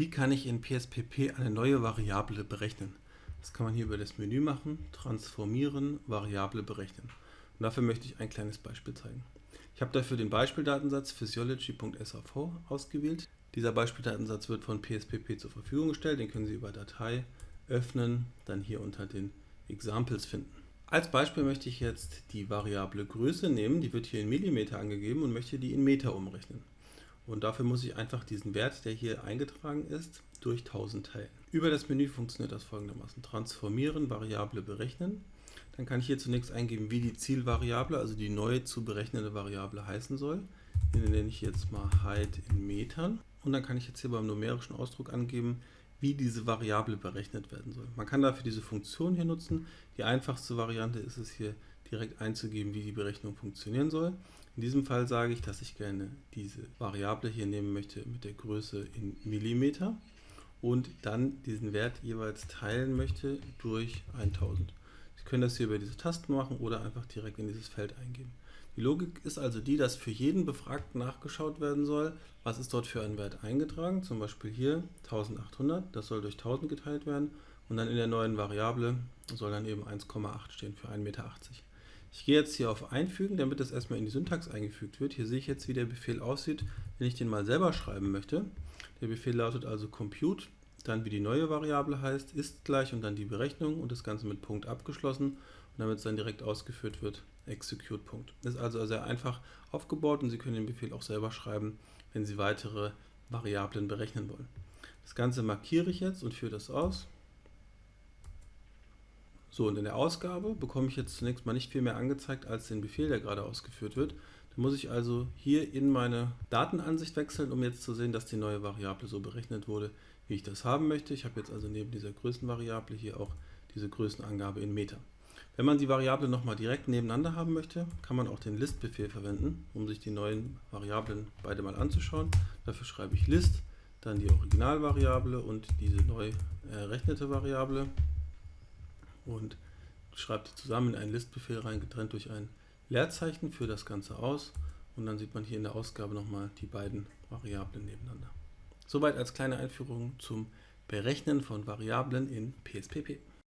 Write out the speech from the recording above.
Wie kann ich in PSPP eine neue Variable berechnen? Das kann man hier über das Menü machen, transformieren, Variable berechnen. Und dafür möchte ich ein kleines Beispiel zeigen. Ich habe dafür den Beispieldatensatz physiology.sav ausgewählt. Dieser Beispieldatensatz wird von PSPP zur Verfügung gestellt, den können Sie über Datei öffnen, dann hier unter den Examples finden. Als Beispiel möchte ich jetzt die Variable Größe nehmen, die wird hier in Millimeter angegeben und möchte die in Meter umrechnen. Und dafür muss ich einfach diesen Wert, der hier eingetragen ist, durch 1000 teilen. Über das Menü funktioniert das folgendermaßen. Transformieren, Variable berechnen. Dann kann ich hier zunächst eingeben, wie die Zielvariable, also die neu zu berechnende Variable heißen soll. Hier nenne ich jetzt mal Height in Metern. Und dann kann ich jetzt hier beim numerischen Ausdruck angeben, wie diese Variable berechnet werden soll. Man kann dafür diese Funktion hier nutzen. Die einfachste Variante ist es hier direkt einzugeben, wie die Berechnung funktionieren soll. In diesem Fall sage ich, dass ich gerne diese Variable hier nehmen möchte mit der Größe in Millimeter und dann diesen Wert jeweils teilen möchte durch 1000. Sie können das hier über diese Tasten machen oder einfach direkt in dieses Feld eingeben. Die Logik ist also die, dass für jeden Befragten nachgeschaut werden soll, was ist dort für ein Wert eingetragen, zum Beispiel hier 1800, das soll durch 1000 geteilt werden und dann in der neuen Variable soll dann eben 1,8 stehen für 1,80 Meter. Ich gehe jetzt hier auf Einfügen, damit das erstmal in die Syntax eingefügt wird. Hier sehe ich jetzt, wie der Befehl aussieht, wenn ich den mal selber schreiben möchte. Der Befehl lautet also compute, dann wie die neue Variable heißt, ist gleich und dann die Berechnung und das Ganze mit Punkt abgeschlossen. Und damit es dann direkt ausgeführt wird, execute Punkt. Ist also sehr einfach aufgebaut und Sie können den Befehl auch selber schreiben, wenn Sie weitere Variablen berechnen wollen. Das Ganze markiere ich jetzt und führe das aus. So, und in der Ausgabe bekomme ich jetzt zunächst mal nicht viel mehr angezeigt als den Befehl, der gerade ausgeführt wird. Da muss ich also hier in meine Datenansicht wechseln, um jetzt zu sehen, dass die neue Variable so berechnet wurde, wie ich das haben möchte. Ich habe jetzt also neben dieser Größenvariable hier auch diese Größenangabe in Meter. Wenn man die Variable nochmal direkt nebeneinander haben möchte, kann man auch den List-Befehl verwenden, um sich die neuen Variablen beide mal anzuschauen. Dafür schreibe ich List, dann die Originalvariable und diese neu errechnete Variable und schreibt die zusammen in einen Listbefehl rein, getrennt durch ein Leerzeichen für das Ganze aus und dann sieht man hier in der Ausgabe nochmal die beiden Variablen nebeneinander. Soweit als kleine Einführung zum Berechnen von Variablen in PSPP.